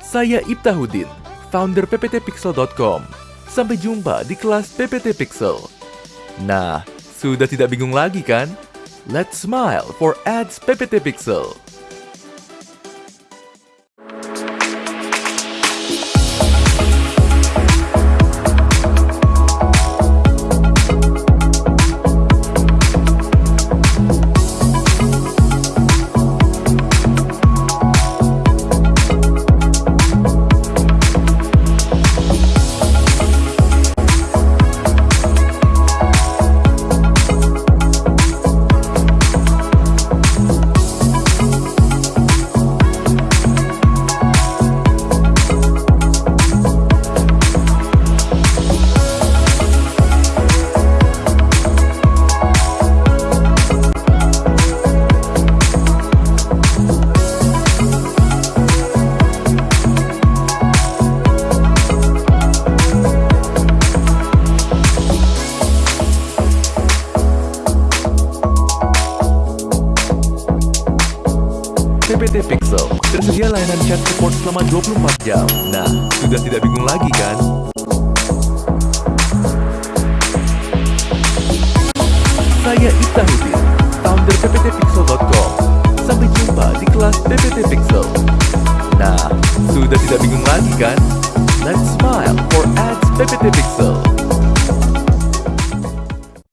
Saya Ibtahudin, founder pptpixel.com. Sampai jumpa di kelas PPT Pixel. Nah, sudah tidak bingung lagi kan? Let's smile for ads PPT Pixel. PPT Pixel tersedia layanan chat support selama 24 jam. Nah, sudah tidak bingung lagi kan? Saya Ibtahudin, founder pptpixel.com. Sampai jumpa di kelas PPT Pixel. Nah, sudah tidak bingung lagi kan? Let's smile for ads PPT Pixel.